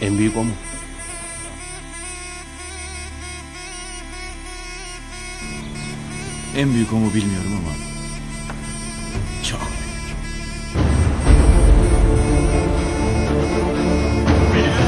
En büyük o mu? En büyük o mu bilmiyorum ama çok büyük. Beyler